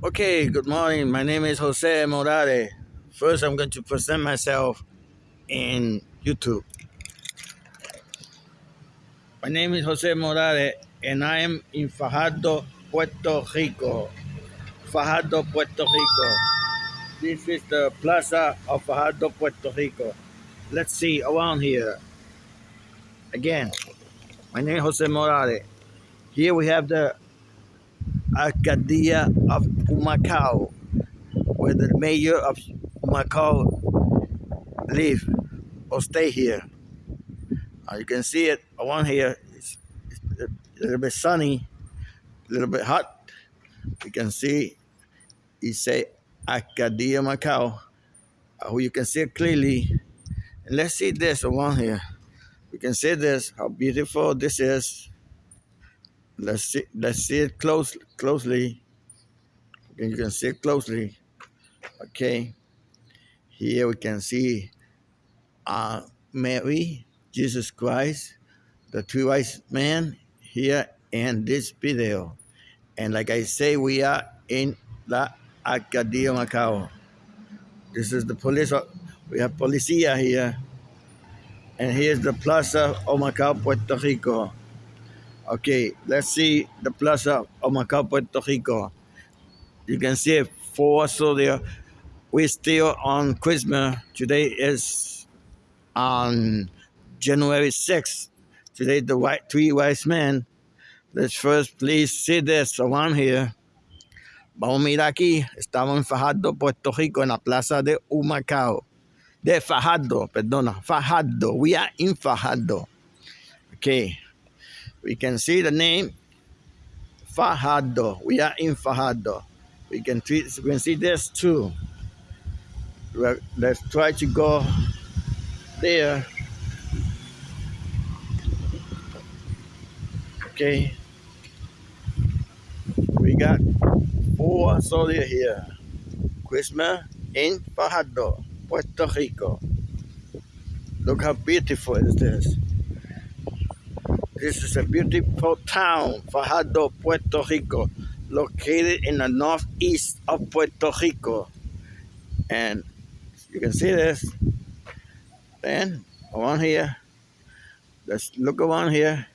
Okay, good morning. My name is Jose Morales. First, I'm going to present myself in YouTube. My name is Jose Morales, and I am in Fajardo, Puerto Rico. Fajardo, Puerto Rico. This is the plaza of Fajardo, Puerto Rico. Let's see around here. Again, my name is Jose Morales. Here we have the Alcaldía of Macau, where the mayor of Macau live or stay here. Uh, you can see it around here. It's, it's a little bit sunny, a little bit hot. You can see it say Alcaldía Macau, uh, you can see it clearly. And let's see this around here. You can see this, how beautiful this is. Let's see, let's see it close, closely. You can see it closely. Okay. Here we can see uh, Mary, Jesus Christ, the three wise men here in this video. And like I say, we are in La Alcaldía Macau. This is the police. We have policia here. And here's the Plaza of Macau, Puerto Rico. Okay, let's see the Plaza of Macau, Puerto Rico. You can see for so there. We're still on Christmas. Today is on January 6th. Today the white three wise men. Let's first please see this around here. Vamos a mirar aquí. Estamos en Fajardo, Puerto Rico, en la plaza de Humacao. De Fajardo, perdona. Fajardo. We are in Fajardo. Okay. We can see the name Fajardo. We are in Fajardo. We can, treat, we can see this too. Let's try to go there. Okay. We got four soldiers here. Christmas in Fajardo, Puerto Rico. Look how beautiful is this. Is a beautiful town, Fajardo, Puerto Rico, located in the northeast of Puerto Rico. And you can see this. Then around here, let's look around here.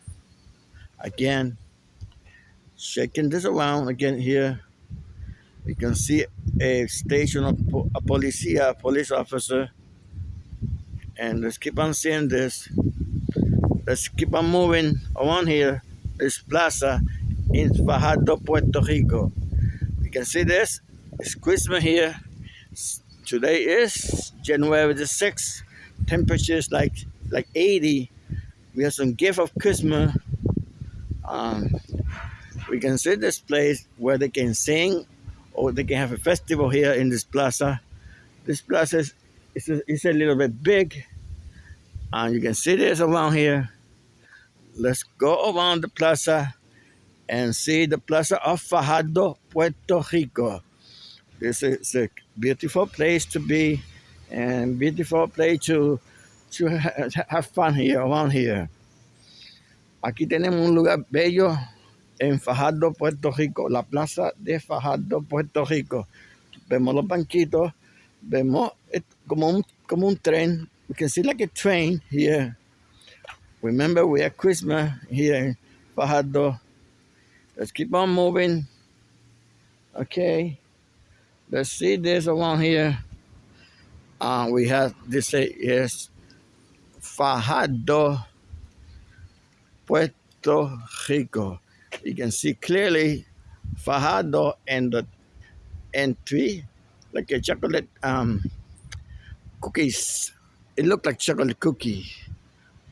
Again, shaking this around again here. You can see a station of a policia, police officer. And let's keep on seeing this let's keep on moving around here. This plaza in Fajardo, Puerto Rico. You can see this. It's Christmas here. Today is January the 6th. Temperatures like like 80. We have some gift of Christmas. Um, we can see this place where they can sing or they can have a festival here in this plaza. This plaza is, is, a, is a little bit big. And you can see this around here let's go around the plaza and see the plaza of Fajardo, Puerto Rico. This is a beautiful place to be and beautiful place to, to have fun here, around here. Aquí tenemos un lugar bello en Fajardo, Puerto Rico, la plaza de Fajardo, Puerto Rico. Vemos los banquitos, vemos como un, como un tren. We can see like a train here. Remember, we are Christmas here in Fajardo. Let's keep on moving. Okay. Let's see this around here. Uh, we have this say yes, Fajardo, Puerto Rico. You can see clearly Fajardo and the entry, like a chocolate um, cookies. It looked like chocolate cookie.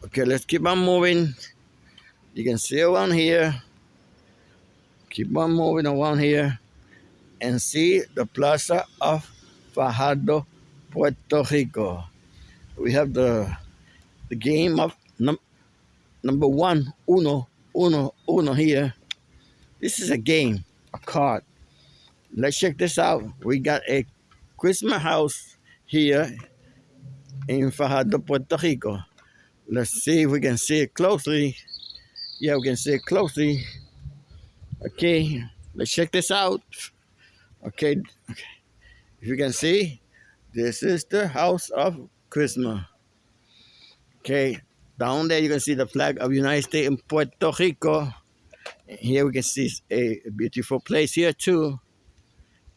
Okay, let's keep on moving. You can see around here. Keep on moving around here and see the Plaza of Fajardo, Puerto Rico. We have the the game of num number one, uno, uno, uno here. This is a game, a card. Let's check this out. We got a Christmas house here in Fajardo, Puerto Rico. Let's see if we can see it closely. Yeah, we can see it closely. Okay, let's check this out. Okay, okay. If you can see, this is the house of Christmas. Okay, down there you can see the flag of United States in Puerto Rico. here we can see a beautiful place here too.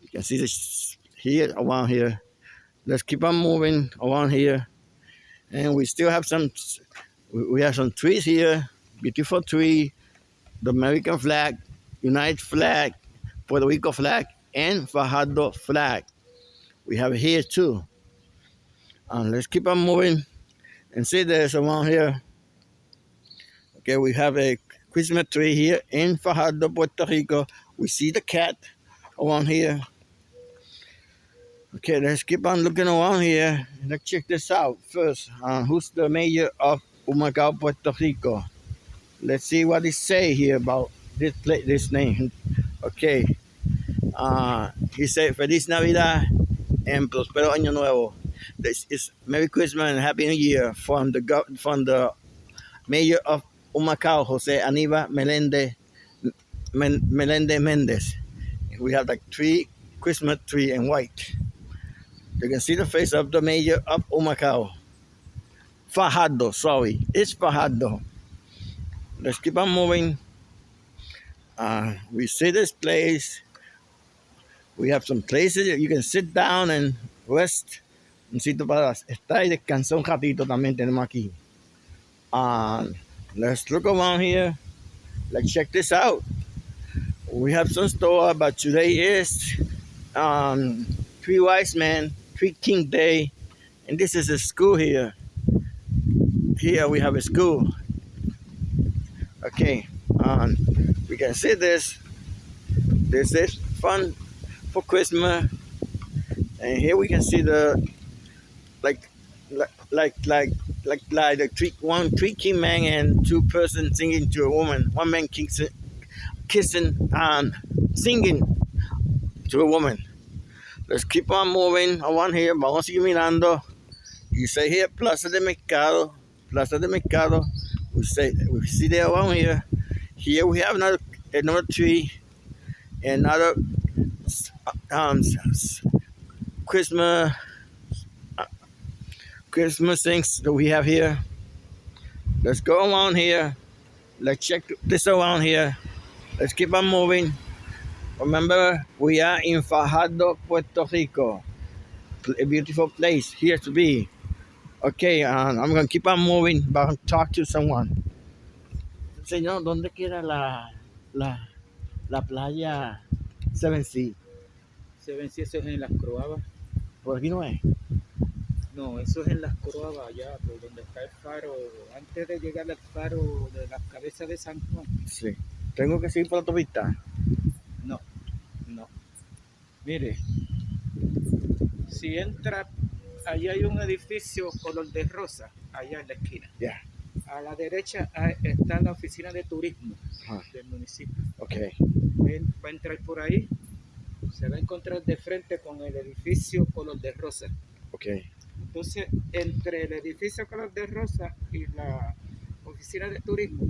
You can see this here around here. Let's keep on moving around here. And we still have some, we have some trees here, beautiful tree, the American flag, United flag, Puerto Rico flag, and Fajardo flag. We have here too. And let's keep on moving and see this around here. Okay, we have a Christmas tree here in Fajardo, Puerto Rico. We see the cat around here. Okay, let's keep on looking around here. Let's check this out first. Uh, who's the mayor of Humacao, Puerto Rico? Let's see what they say here about this place, this name. Okay. Uh, he said, Feliz Navidad and Prospero Año Nuevo. This is Merry Christmas and Happy New Year from the from the mayor of Humacao, Jose Aniba Melende, Melende Mendez. We have like three Christmas tree in white. You can see the face of the mayor of Humacao. Fajardo, sorry, it's Fajardo. Let's keep on moving. Uh, we see this place. We have some places that you can sit down and rest. Un sitio para estar y descansar un ratito también tenemos aquí. Uh, let's look around here. Let's check this out. We have some store, but today is um, Three Wise Men, Three King Day, and this is a school here. Here we have a school. Okay, um, we can see this. This is fun for Christmas. And here we can see the like like like like like, like the three one king man and two person singing to a woman. One man kissing kissing and singing to a woman. Let's keep on moving around here. Vamos a seguir mirando. You say here Plaza de Mercado. Plaza de Mercado. We say we see there around here. Here we have another another tree, another um, Christmas Christmas things that we have here. Let's go around here. Let's check this around here. Let's keep on moving. Remember, we are in Fajardo, Puerto Rico. A beautiful place here to be. Okay, um, I'm going to keep on moving, but talk to someone. Señor, ¿dónde queda la, la, la playa Seven Sea? Seven Sea, eso es en las Croabas. ¿Por aquí no es? No, eso es en las Croabas, allá, por donde está el faro, antes de llegar al faro de las cabezas de San Juan. Sí. ¿Tengo que seguir por la autopista? Mire, si entra, allá hay un edificio color de rosa, allá en la esquina. Ya. A la derecha está la oficina de turismo del municipio. Ok. Va a entrar por ahí, se va a encontrar de frente con el edificio color de rosa. Ok. Entonces, entre el edificio color de rosa y la oficina de turismo,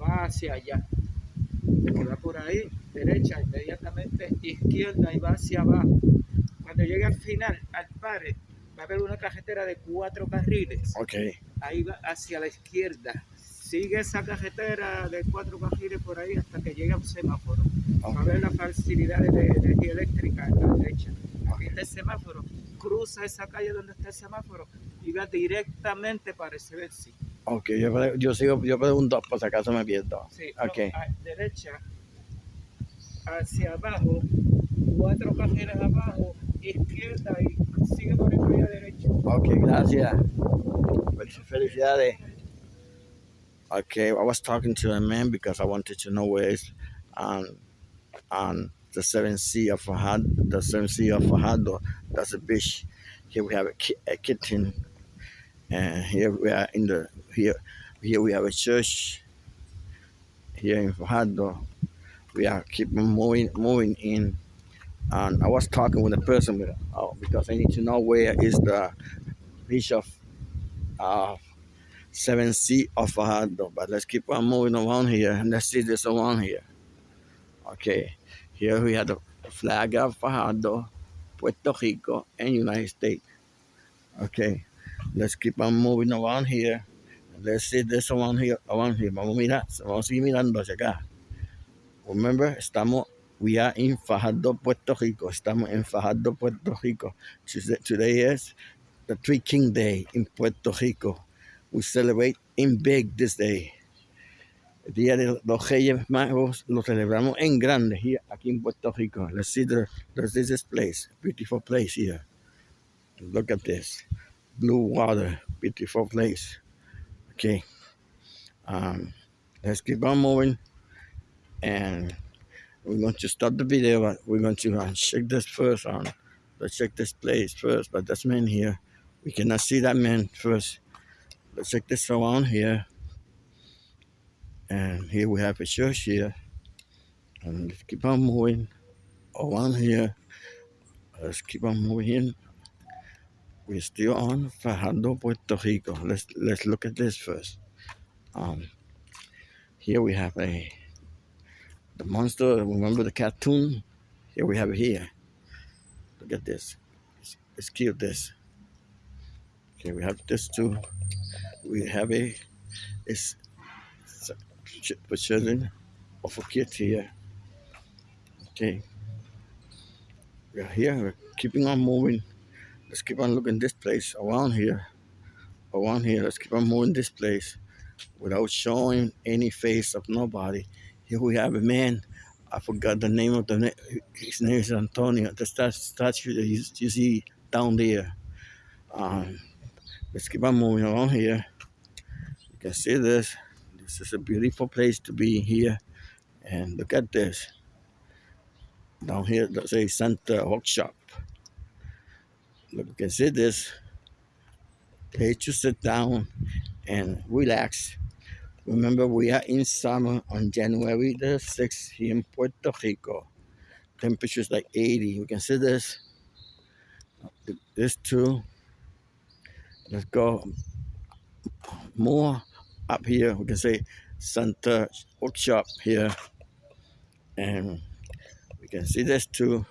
va hacia allá. Va por ahí, derecha, inmediatamente izquierda y va hacia abajo. Cuando llegue al final, al pare, va a haber una carretera de cuatro carriles. Okay. Ahí va hacia la izquierda. Sigue esa carretera de cuatro carriles por ahí hasta que llegue a un semáforo. Va a haber la facilidad de energía eléctrica a la derecha. Aquí está el semáforo. Cruza esa calle donde está el semáforo y va directamente para ese vecino. Ok, yo, yo sigo, yo pregunto por si acaso me pierdo. Sí, okay. a derecha, hacia abajo, cuatro carriles abajo, izquierda y sigue por el a derecha. Ok, gracias. Felicidades. Okay, I was talking to a man because I wanted to know where is um, um, the seven sea of Fajardo, the seven sea of. That's a beach. Here we have a, ki a kitchen, and here we are in the here. Here we have a church. Here in Fajardo, we are keeping moving moving in. And I was talking with a person with, oh, because I need to know where is the uh, of uh, seven sea of Fajardo. But let's keep on moving around here and let's see this around here. Okay. Here we have the flag of uh, Fajardo, Puerto Rico, and United States. Okay, let's keep on moving around here. Let's see this around here, around here. Vamos a mirar, vamos a seguir mirando hacia acá. Remember, estamos, we are in Fajardo, Puerto Rico. Estamos en Fajardo, Puerto Rico. Today is the Three King Day in Puerto Rico. We celebrate in big this day. El Día de los Reyes Magos lo celebramos en grande here, aquí en Puerto Rico. Let's see the, there's this place, beautiful place here. Look at this, blue water, beautiful place. Okay, um, let's keep on moving, and we're going to stop the video. But we're going to uh, check this first on. Let's check this place first. But this man here, we cannot see that man first. Let's check this around here. And here we have a church here. And let's keep on moving around here. Let's keep on moving we're still on Fajardo, Puerto Rico. Let's let's look at this first. Um, here we have a the monster. Remember the cartoon? Here we have it here. Look at this. It's cute. This. Okay, we have this too. We have a it's, it's for children or for kids here. Okay. We're here. We're keeping on moving let's keep on looking this place around here around here let's keep on moving this place without showing any face of nobody here we have a man. I forgot the name of the his name is antonio. The statue that you, you see down there. Um, let's keep on moving along here. You can see this. This is a beautiful place to be here. And look at this. Down here there's a Santa workshop. Look, you can see this. Page to sit down and relax. Remember, we are in summer on January the 6th here in Puerto Rico. Temperatures like 80. You can see this. This too. Let's go more up here. We can say Santa Workshop here. And we can see this too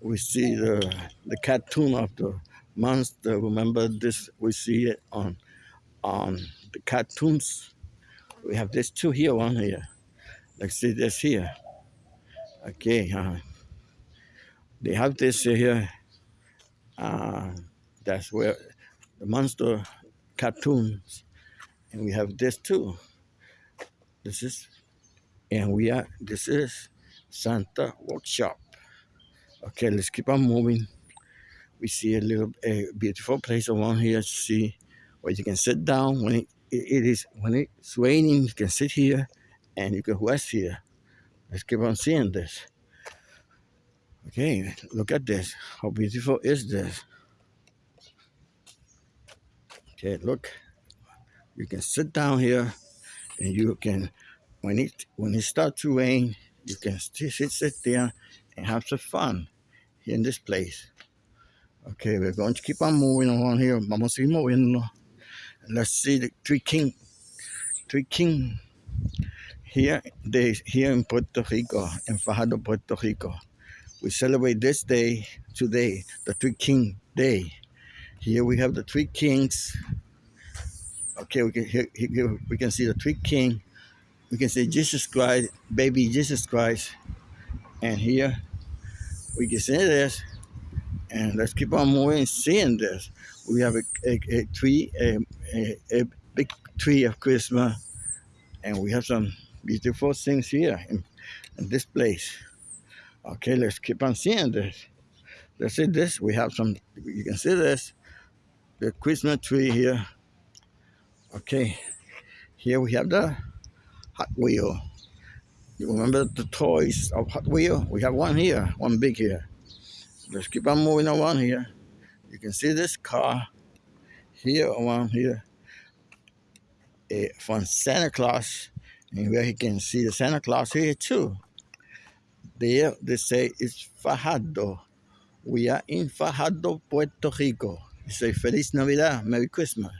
we see the the cartoon of the monster. Remember this? We see it on on the cartoons. We have this two here, one here. Let's see this here. Okay, uh, they have this here. Uh, that's where the monster cartoons, and we have this too. This is, and we are. This is Santa Workshop. Okay, let's keep on moving. We see a little a beautiful place around here. See where you can sit down when it, it is when it's raining. You can sit here and you can rest here. Let's keep on seeing this. Okay, look at this. How beautiful is this? Okay, look. You can sit down here and you can when it when it starts to rain, you can sit sit there and have some fun in this place. Okay, we're going to keep on moving around here. Vamos a seguir moviendo. Let's see the three king, three king here. They here in Puerto Rico, in Fajardo, Puerto Rico. We celebrate this day today, the three king day. Here we have the three kings. Okay, we can here, here we can see the three king. We can see Jesus Christ, baby Jesus Christ, and here we can see this and let's keep on moving seeing this. We have a, a, a tree a, a, a, big tree of christmas. And we have some beautiful things here in, in, this place. Okay let's keep on seeing this. Let's see this. We have some you can see this. The christmas tree here. Okay here we have the hot wheel. You remember the toys of Hot Wheel? We have one here, one big here. Let's keep on moving around here. You can see this car here around here uh, from Santa Claus. And where you can see the Santa Claus here too. There they say it's Fajardo. We are in Fajardo, Puerto Rico. You say Feliz Navidad, Merry Christmas.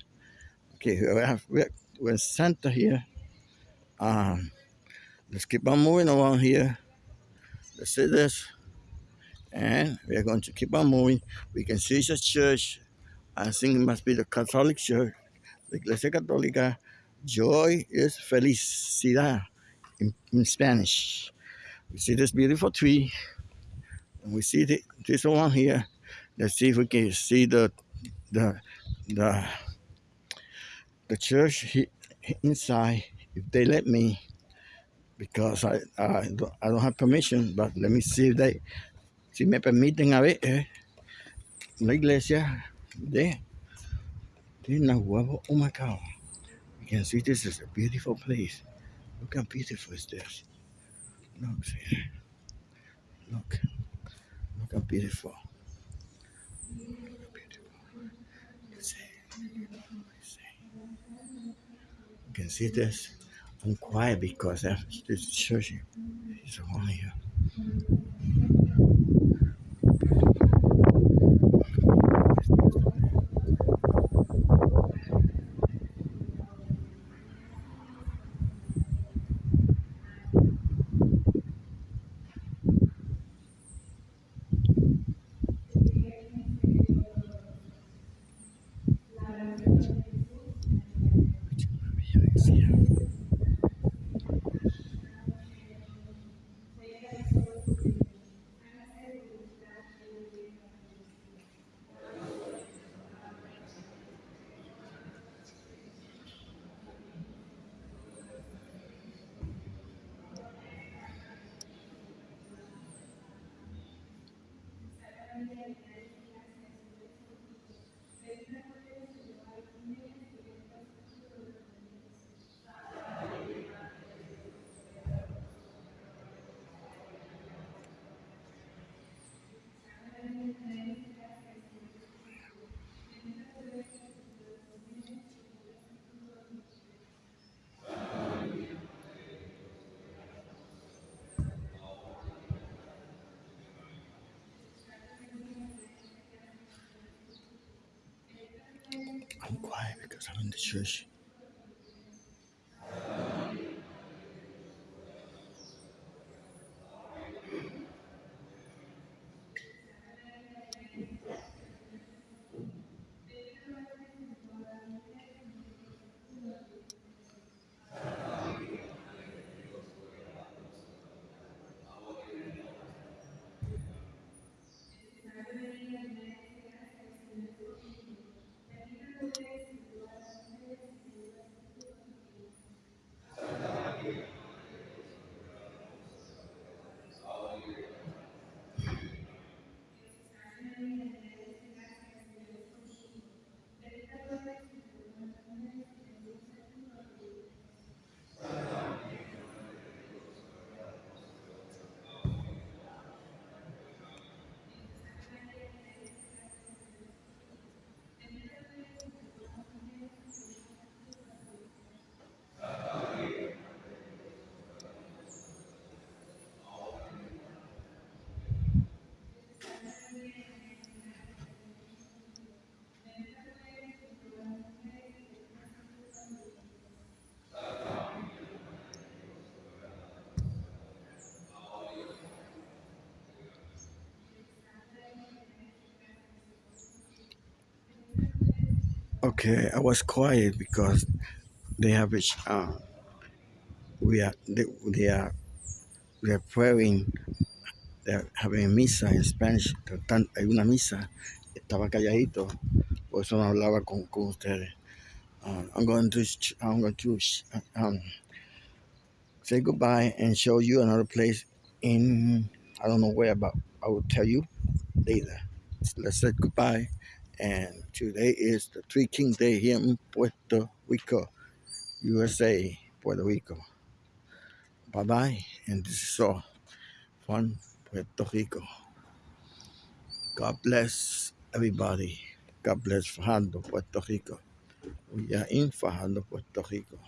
Okay, we have we have Santa here. Um, Let's keep on moving around here. Let's see this. And we are going to keep on moving. We can see the church. I think it must be the Catholic Church, the Iglesia Católica. Joy is felicidad in, in Spanish. We see this beautiful tree. And we see the, this one here. Let's see if we can see the the the the church inside if they let me because I, I, don't, I don't have permission but let me see if they si me permiten a ver eh, la iglesia de de Nahuatl oh my you can see this is a beautiful place. Look how beautiful is. This look see. Look. Look how beautiful. You can see this. I'm quiet because this church is on here. I'm quiet because I'm in the church. Okay, I was quiet because they have. Uh, we are they, they are they are praying. They're having a misa in Spanish. Hay una misa. Estaba calladito, por eso no hablaba con, con ustedes. Uh, I'm going to I'm going to um, say goodbye and show you another place in I don't know where, but I will tell you later. Let's say goodbye. And today is the Three King Day here in Puerto Rico, USA, Puerto Rico. Bye bye. And this is all from Puerto Rico. God bless everybody. God bless Fajardo, Puerto Rico. We are in Fajardo, Puerto Rico.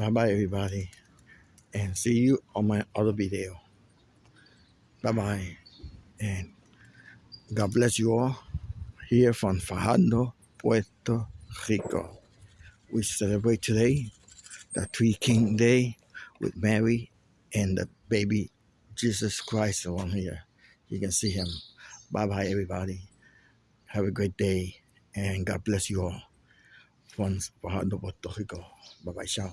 Bye bye, everybody. And see you on my other video. Bye bye. And God bless you all here from Fajardo, Puerto Rico. We celebrate today the Three King Day with Mary and the baby Jesus Christ along here. You can see him. Bye bye, everybody. Have a great day and God bless you all from Fajardo, Puerto Rico. Bye bye, ciao.